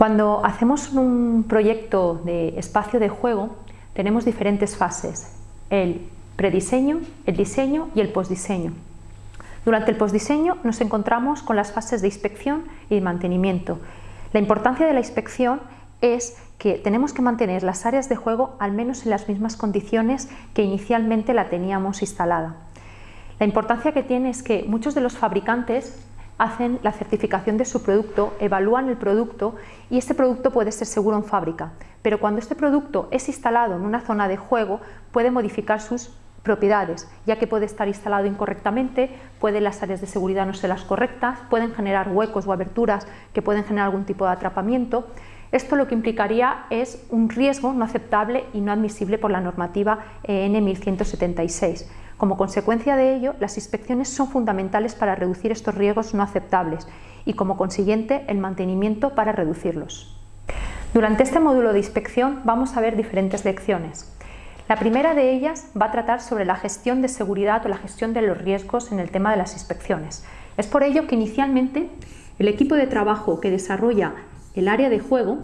Cuando hacemos un proyecto de espacio de juego, tenemos diferentes fases, el prediseño, el diseño y el postdiseño. Durante el postdiseño nos encontramos con las fases de inspección y de mantenimiento. La importancia de la inspección es que tenemos que mantener las áreas de juego al menos en las mismas condiciones que inicialmente la teníamos instalada. La importancia que tiene es que muchos de los fabricantes hacen la certificación de su producto, evalúan el producto y este producto puede ser seguro en fábrica, pero cuando este producto es instalado en una zona de juego puede modificar sus propiedades, ya que puede estar instalado incorrectamente, pueden las áreas de seguridad no ser las correctas, pueden generar huecos o aberturas que pueden generar algún tipo de atrapamiento. Esto lo que implicaría es un riesgo no aceptable y no admisible por la normativa EN 1176. Como consecuencia de ello, las inspecciones son fundamentales para reducir estos riesgos no aceptables y como consiguiente el mantenimiento para reducirlos. Durante este módulo de inspección vamos a ver diferentes lecciones. La primera de ellas va a tratar sobre la gestión de seguridad o la gestión de los riesgos en el tema de las inspecciones. Es por ello que inicialmente el equipo de trabajo que desarrolla el área de juego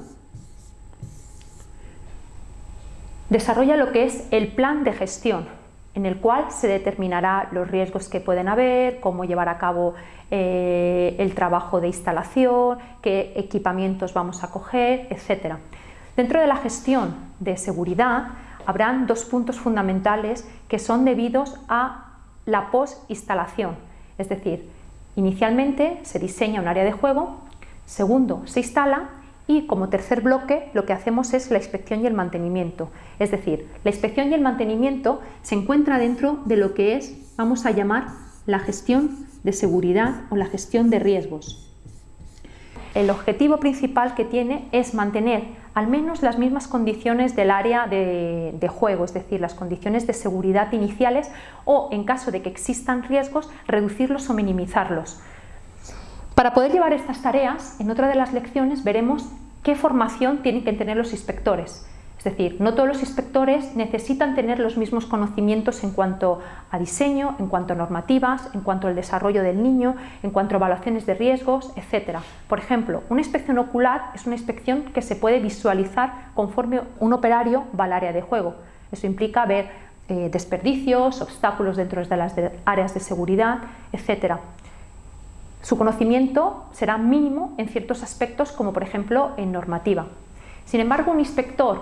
desarrolla lo que es el plan de gestión, en el cual se determinará los riesgos que pueden haber, cómo llevar a cabo eh, el trabajo de instalación, qué equipamientos vamos a coger, etc. Dentro de la gestión de seguridad habrán dos puntos fundamentales que son debidos a la post-instalación, es decir, inicialmente se diseña un área de juego, segundo se instala y como tercer bloque lo que hacemos es la inspección y el mantenimiento, es decir, la inspección y el mantenimiento se encuentra dentro de lo que es, vamos a llamar, la gestión de seguridad o la gestión de riesgos. El objetivo principal que tiene es mantener al menos las mismas condiciones del área de, juego, es decir, las condiciones de seguridad iniciales o, en caso de que existan riesgos, reducirlos o minimizarlos. Para poder llevar estas tareas, en otra de las lecciones veremos qué formación tienen que tener los inspectores. Es decir, no todos los inspectores necesitan tener los mismos conocimientos en cuanto a diseño, en cuanto a normativas, en cuanto al desarrollo del niño, en cuanto a evaluaciones de riesgos, etc. Por ejemplo, una inspección ocular es una inspección que se puede visualizar conforme un operario va al área de juego. Eso implica ver eh, desperdicios, obstáculos dentro de las áreas de seguridad, etc. Su conocimiento será mínimo en ciertos aspectos como por ejemplo en normativa. Sin embargo, un inspector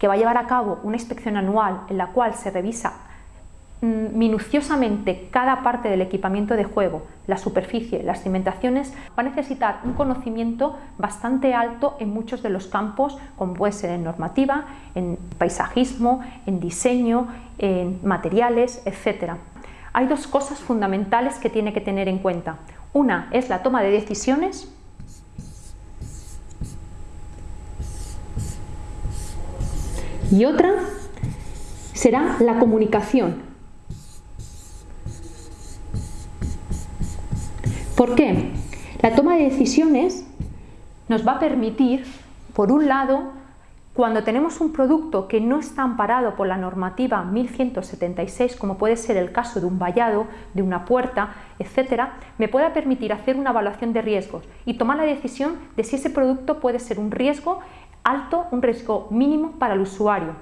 que va a llevar a cabo una inspección anual en la cual se revisa mm, minuciosamente cada parte del equipamiento de juego, la superficie, las cimentaciones, va a necesitar un conocimiento bastante alto en muchos de los campos, como puede ser en normativa, en paisajismo, en diseño, en materiales, etc. Hay dos cosas fundamentales que tiene que tener en cuenta. Una es la toma de decisiones y otra será la comunicación. ¿Por qué? La toma de decisiones nos va a permitir, por un lado, cuando tenemos un producto que no está amparado por la normativa 1176, como puede ser el caso de un vallado, de una puerta, etcétera, me pueda permitir hacer una evaluación de riesgos y tomar la decisión de si ese producto puede ser un riesgo alto, un riesgo mínimo para el usuario.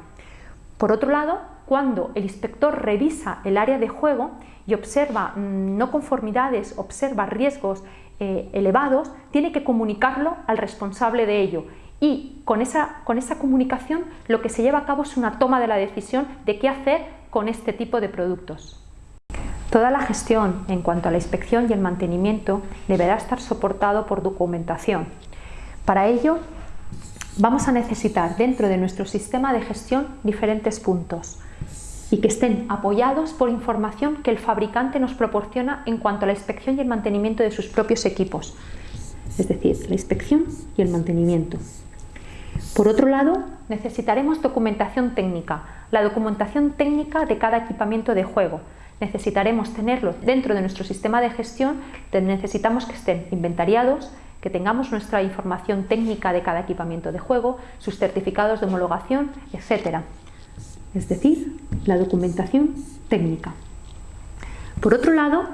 Por otro lado, cuando el inspector revisa el área de juego y observa mm, no conformidades, observa riesgos eh, elevados, tiene que comunicarlo al responsable de ello y con esa, con esa comunicación lo que se lleva a cabo es una toma de la decisión de qué hacer con este tipo de productos. Toda la gestión en cuanto a la inspección y el mantenimiento deberá estar soportado por documentación. Para ello vamos a necesitar dentro de nuestro sistema de gestión diferentes puntos y que estén apoyados por información que el fabricante nos proporciona en cuanto a la inspección y el mantenimiento de sus propios equipos, es decir, la inspección y el mantenimiento. Por otro lado, necesitaremos documentación técnica, la documentación técnica de cada equipamiento de juego. Necesitaremos tenerlo dentro de nuestro sistema de gestión, necesitamos que estén inventariados, que tengamos nuestra información técnica de cada equipamiento de juego, sus certificados de homologación, etc. Es decir, la documentación técnica. Por otro lado,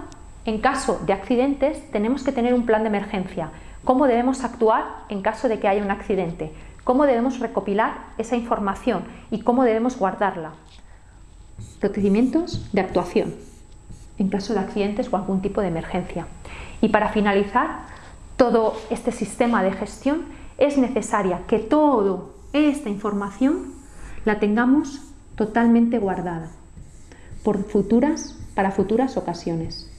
en caso de accidentes tenemos que tener un plan de emergencia cómo debemos actuar en caso de que haya un accidente, cómo debemos recopilar esa información y cómo debemos guardarla. Procedimientos de actuación en caso de accidentes o algún tipo de emergencia. Y para finalizar, todo este sistema de gestión es necesaria que toda esta información la tengamos totalmente guardada por futuras, para futuras ocasiones.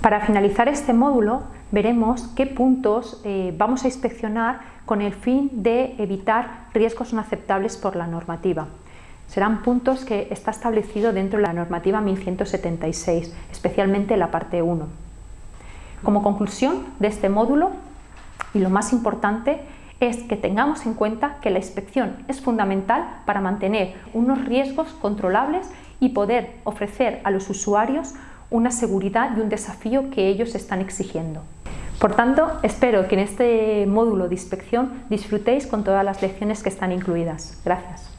Para finalizar este módulo veremos qué puntos eh, vamos a inspeccionar con el fin de evitar riesgos no aceptables por la normativa. Serán puntos que está establecido dentro de la normativa 1176, especialmente la parte 1. Como conclusión de este módulo, y lo más importante, es que tengamos en cuenta que la inspección es fundamental para mantener unos riesgos controlables y poder ofrecer a los usuarios una seguridad y un desafío que ellos están exigiendo. Por tanto, espero que en este módulo de inspección disfrutéis con todas las lecciones que están incluidas. Gracias.